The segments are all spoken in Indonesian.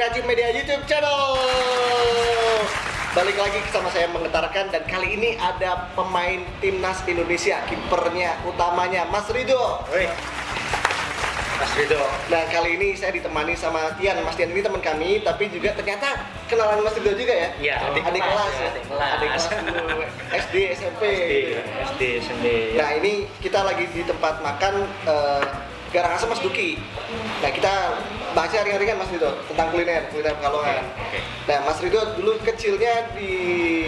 Kreatif Media YouTube channel. Balik lagi sama saya menggetarkan dan kali ini ada pemain timnas Indonesia, kipernya utamanya Mas Rido. Woi, Mas Rido. Nah kali ini saya ditemani sama Tian. Mas Tian ini teman kami, tapi juga ternyata kenalan Mas Rido juga ya. Iya, adik, adik kelas, kelas, ya. adik kelas. Adik kelas dulu, SD, SMP. SD, SD, SMP. Nah ini kita lagi di tempat makan eh, Garang Asem Mas Duki. Nah kita bahasnya ringan-ringan Mas Rido tentang kuliner, kuliner Pekalongan. Oke. Nah Mas Rido dulu kecilnya di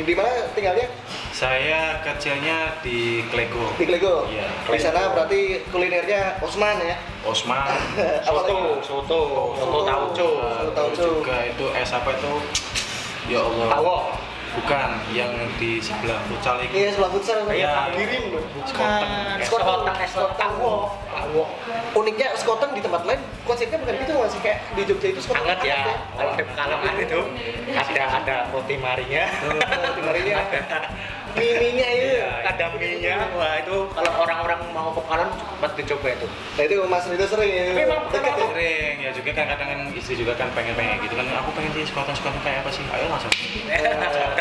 di mana tinggalnya? Saya kecilnya di Klego. Di Klego. Iya, Di sana berarti kulinernya Osman ya. Osman. Apalagi? Soto, soto tauco. Soto tauco. Juga itu es apa itu? Ya Allah. Tawo. Bukan yang di sebelah futsal itu. Iya sebelah futsal Iya. Girim loh. Skoten. Es Skoten. kotak, es kotak. Tawo. Tawo. Uniknya Skoten di tempat lain konsepnya bukan gitu masih kayak di Jogja itu Skoten Hangat ya. Kalau di Pekalongan itu ada ada roti marinya. Roti marinya. Miminya itu. Iya, ada mie-nya. Wah, itu kalau orang-orang mau ke Pekalongan pasti dicoba itu. Nah itu Mas Rido sering ya. Tapi emang Deket ya. Sering ya juga kan kadang kan istri juga kan pengen pengen gitu kan aku pengen sih skoten skoten kayak apa sih ayo langsung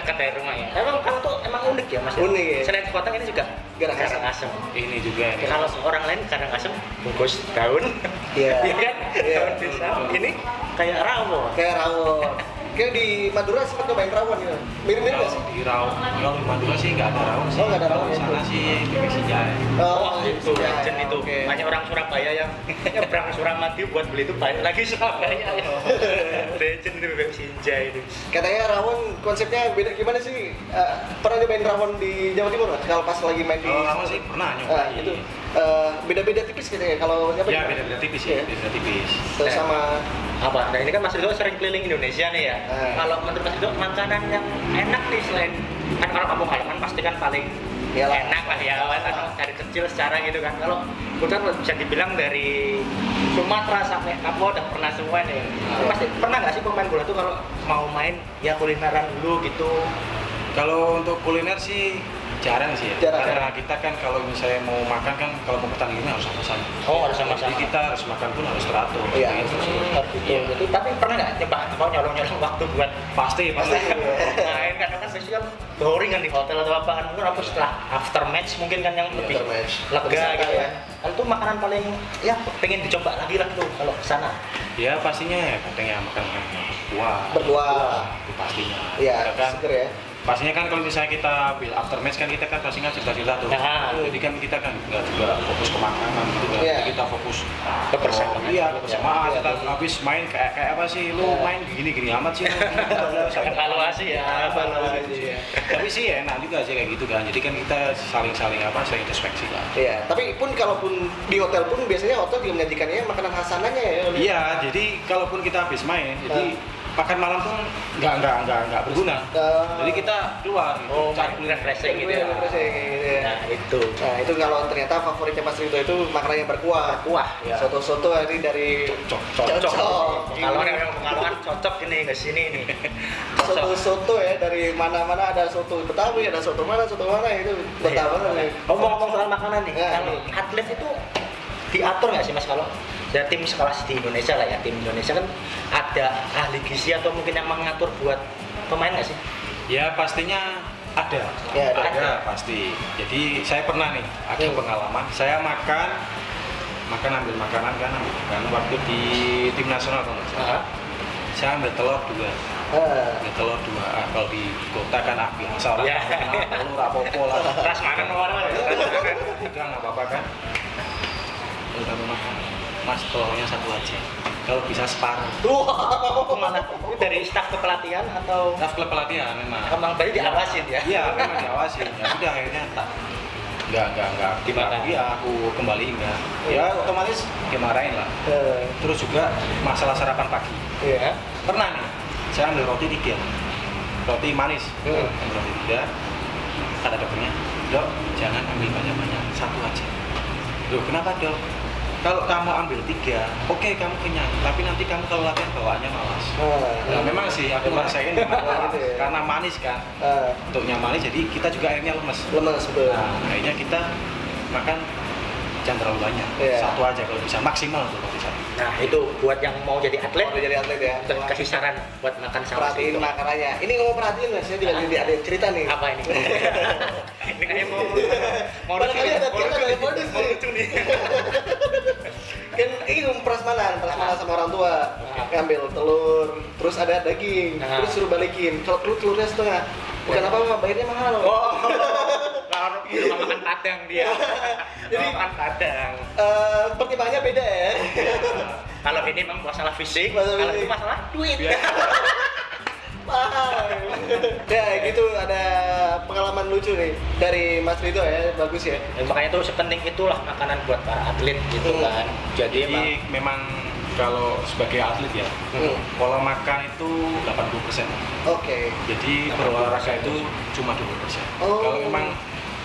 Dekat dari rumah ya. Emang kamu tuh emang unik ya, Mas? Unik ya. Selain kotang ini juga Garang asem. asem. ini juga ini Kalau orang lain kadang asem bungkus daun, Iya. Iya kan? Iya. Daun pisang. Ini kayak rawon. Kayak rawon. Kayak di Madura sempat nyobain rawon gitu. Mirip-mirip nggak sih? di kalau di Madura sih nggak ada Raung sih Oh, nggak ada Kalau di ya. sana sih bebek sinjai Oh, itu iya, legend itu. Banyak orang Surabaya yang nyebrang Suramadu buat beli itu banyak lagi Surabaya. ya. legend itu bebek sinjai itu. Katanya rawon konsepnya beda gimana sih? Eh, pernah nyobain rawon di Jawa Timur nggak? Kalau pas lagi main di kalau Raung sih pernah Ah, nyobain itu eh, beda-beda tipis katanya kalau apa ya gimana? beda beda tipis ya beda tipis Terus sama apa? Nah ini kan Mas Ridho sering keliling Indonesia nih ya. Kalau menurut Mas Ridho makanan yang enak nih selain kan kalau kamu kan pasti kan paling Iyalah. enak lah ya kan dari kecil secara gitu kan. Kalau Putar bisa dibilang dari Sumatera sampai Papua udah pernah semua nih. Ah. Pasti pernah nggak sih pemain bola tuh kalau mau main ya kulineran dulu gitu. Kalau untuk kuliner sih jarang sih ya. Jarang. Karena kita kan kalau misalnya mau makan kan kalau mau pertandingan harus sama-sama. Oh, harus sama-sama. Jadi kita harus makan pun harus teratur. Iya. Gitu sih. Hmm, gitu. Iya. Tapi pernah nggak coba mau nyolong-nyolong waktu buat Pasti Pasti. pasti. main karena kan kan boring kan di hotel atau apa kan mungkin apa setelah after match mungkin kan yang Iya, lebih after match. lega gitu ya. kan kan itu makanan paling ya pengen dicoba lagi lah tuh kalau ke sana Ya pastinya ya kadang ya makan makan berbuah. Itu pastinya. Iya, Ya kan. seger ya. Pastinya kan kalau misalnya kita after match kan kita kan pasti kan cerita-cerita tuh. Nah. Jadi kan kita kan nggak juga fokus ke makanan gitu kan. Iya. Jadi Kita fokus Kebersamaan. Oh, iya, kebersamaan. Iya. Kita habis main kayak kayak apa sih? Lu Iya. main gini-gini amat sih. lu. evaluasi ya Evaluasi, iya. Tapi sih enak juga sih kayak gitu kan. Jadi kan kita saling-saling apa, saling introspeksi lah. Iya, tapi pun kalaupun di hotel pun biasanya hotel juga menyajikannya makanan khasanannya ya. Iya, jadi kalaupun kita habis main, jadi makan malam pun nggak nggak nggak nggak berguna. Jadi kita keluar gitu, oh cari main refreshing gitu ya gitu ya. nah itu Nah itu kalau ternyata favoritnya Mas Rido itu makanan yang berkuah. kuah ya Soto-soto ini dari cocok. Cocok. kalau yang pengalaman cocok ini ke sini nih soto-soto ya dari mana-mana ada soto Betawi, ada soto mana, soto mana itu Betawi. Iya. ngomong-ngomong soal makanan nih Ya. kalau atlet itu diatur nggak sih mas kalau ya tim sekelas di Indonesia lah ya tim Indonesia kan ada ahli gizi atau mungkin yang mengatur buat pemain nggak sih Ya pastinya ada. Ya, ada. ada. pasti. Jadi saya pernah nih ada Hmm. pengalaman. Saya makan makan ambil makanan kan ambil makanan waktu di tim nasional kalau nggak salah. Saya ambil telur dua. Ambil telur dua. Ah, kalau di kota kan ah, biasa orang Ya. kenal telur apa-apa lah. ras makan Tiga nggak apa-apa kan. Kami makan. Mas telurnya satu aja. Kalau bisa separuh. Wah. ke mana itu dari staf kepelatihan atau Staff klub pelatihan memang. emang tadi diawasin ya Iya, memang diawasin. Ya sudah akhirnya tak nggak nggak nggak Dimakan. Iya, aku kembali enggak. Ya otomatis dimarahin lah. Eh, Terus juga masalah sarapan pagi. Iya. Pernah nih, saya ambil roti tiga, roti manis, Hmm. ambil roti tiga. Kata dokternya, dok jangan ambil banyak-banyak, satu aja. Loh kenapa dok? Kalau kamu ambil tiga, oke kamu kenyang, tapi nanti kamu kalau latihan bawaannya malas. Ah, Nah, memang sih aku ngerasain Gitu ya. karena manis kan. ah, Untuknya manis jadi kita juga akhirnya lemes. lemes betul. Nah, akhirnya kita makan jangan terlalu banyak Iya. satu aja kalau bisa maksimal tuh kalau bisa Nah, itu buat yang mau jadi atlet, Mau jadi atlet ya. dan kasih saran buat makan sama perhatiin itu. makanannya. Ini ngomong perhatiin mas, saya juga ada, ada cerita nih. Apa ini? ini kayak mau mau lucu mau kita nih, prasmanan, prasmanan sama orang tua. Ngambil telur, terus ada daging, Nah. terus suruh balikin. Kalau telur telurnya setengah, bukan apa-apa, bayarnya mahal. Oh, kalau itu mah makan padang dia. Jadi- makan padang. Eh, pertimbangannya beda ya. Kalau ini memang masalah fisik, Masalah kalau itu masalah duit. Paham. ya gitu ada pengalaman lucu nih dari Mas Rido ya, bagus ya. Ya, makanya itu sepenting itulah makanan buat para atlet gitu Hmm. kan. Jadi emang jadi memang kalau sebagai atlet ya Hmm. pola makan itu 80% Oke. jadi 80%. berolahraga itu cuma 20% Oh. kalau memang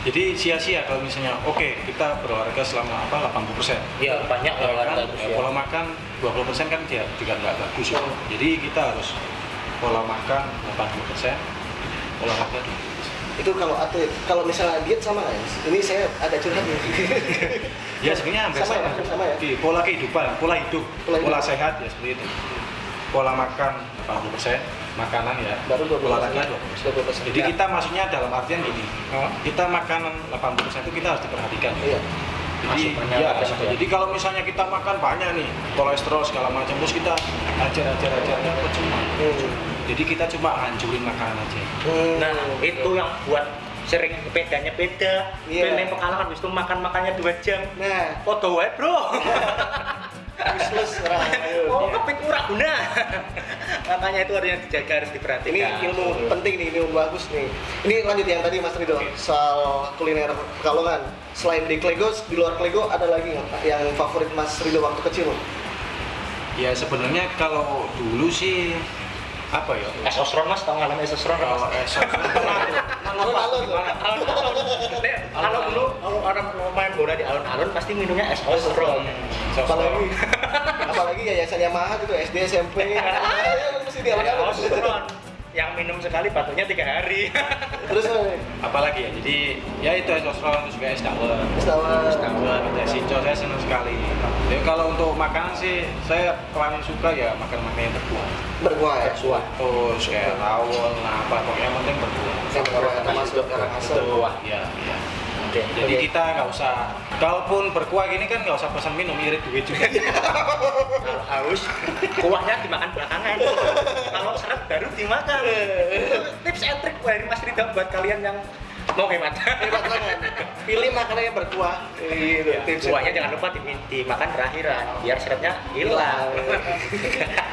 jadi sia-sia kalau misalnya oke kita berolahraga selama apa 80% ya banyak Ya kan, ya, ya. pola makan 20% kan dia juga nggak bagus ya. Hmm. Jadi kita harus pola makan 80%, olahraga 20%. Itu kalau atlet, kalau misalnya diet sama ya? Ini saya ada curhat nih. Ya sebenarnya hampir Sama ya, sama. sama ya? Oke, pola kehidupan, pola hidup, Pola pola, hidup. sehat ya seperti itu. Pola makan 80%, makanan ya, Baru 20%. olahraga 20%. 20%. Jadi Ya. kita maksudnya dalam artian gini, kita makanan 80% itu kita harus diperhatikan. Iya. Jadi, ya, jadi kalau misalnya kita makan banyak nih, kolesterol segala macam, terus kita ajar ajar ajar kan percuma. Hmm. Jadi kita cuma hancurin makanan aja. Hmm. Nah, itu yang buat sering bedanya beda. Iya. Pilih pekalongan habis itu makan makannya dua jam. Nah, Foto wae, Bro. useless orang. Oh, kepik ora guna. Makanya itu harus yang dijaga harus diperhatikan. Ini ilmu penting nih, ilmu bagus nih. Ini lanjut yang tadi Mas Rido soal kuliner Pekalongan. Selain di Klegos, di luar Klego ada lagi nggak yang favorit Mas Rido waktu kecil? Ya sebenarnya kalau dulu sih apa ya? Es osron mas, tau ngalamin es osron nggak, Kalau mas? Alun-alun Kalau dulu orang mau main bola di alun-alun pasti minumnya es osron. Apalagi apalagi yayasan Yamaha gitu SD SMP. Ah, mesti di alun-alun. Yang minum sekali batuknya tiga hari. Terus apalagi ya? Jadi ya itu es osron terus juga es dawet. Es dawet. Es dawet, ada saya senang sekali. Ya kalau untuk makanan sih saya paling suka ya makan makanan yang berkuah. Berkuah ya. Berkuah. Terus kayak rawon, apa pokoknya yang penting berkuah. Yang berkuah termasuk Karangasem. Berkuah, ya, ya. Oke. Jadi kita nggak usah, kalaupun berkuah gini kan nggak usah pesan minum, irit duit juga. Kalau haus, kuahnya dimakan belakangan. Kalau seret baru dimakan. Tips and trick dari Mas Rida buat kalian yang mau hemat. Banget. Pilih makanan yang berkuah. Gitu. Ya, kuahnya jangan lupa di- dimakan terakhiran biar seretnya hilang.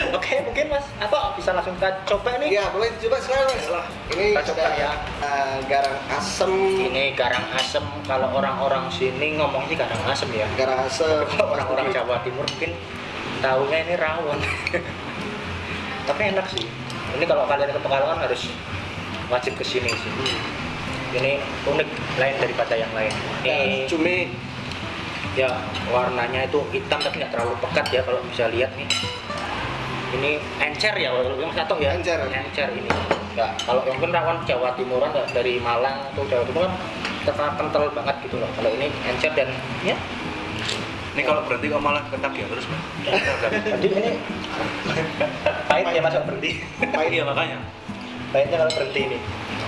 Oke, mungkin Mas atau bisa langsung kita coba nih. Iya, boleh coba sekarang Mas. Ini Kita coba ya. eh, garang asem, Ini garang asem kalau orang-orang sini ngomong sih garang asem ya. garang asem. Kalau orang-orang Jawa Timur mungkin tahunya ini rawon. Tapi enak sih. Ini kalau kalian ke Pekalongan harus wajib ke sini sih. Ini unik lain daripada yang lain. Ya, Ini cumi ya warnanya itu hitam tapi nggak terlalu pekat ya kalau bisa lihat nih. Ini encer ya kalau yang satu ya. Encer. Encer ini. Ya, kalau yang mungkin rawon Jawa Timuran dari Malang atau Jawa Timur kan terkenal kental banget gitu loh. Kalau ini encer dan ya Ini kalau berhenti kok malah ketak ya terus, Mas. Jadi ini pahit ya masuk berhenti. pahit. Iya makanya. Pahitnya kalau berhenti ini.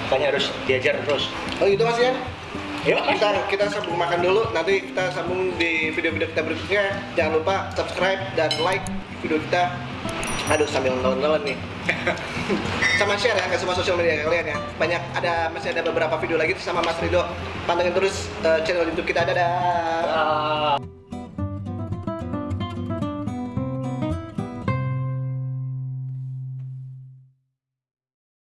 Makanya harus diajar terus. Oh itu Mas ya? Yuk, Kita kita sambung makan dulu. Nanti kita sambung di video-video kita berikutnya. Jangan lupa subscribe dan like video kita. Aduh sambil nonton nih. sama share ya ke semua sosial media kalian ya. Banyak ada masih ada beberapa video lagi sama Mas Rido. Pantengin terus eh, channel YouTube kita. Dadah. Ah.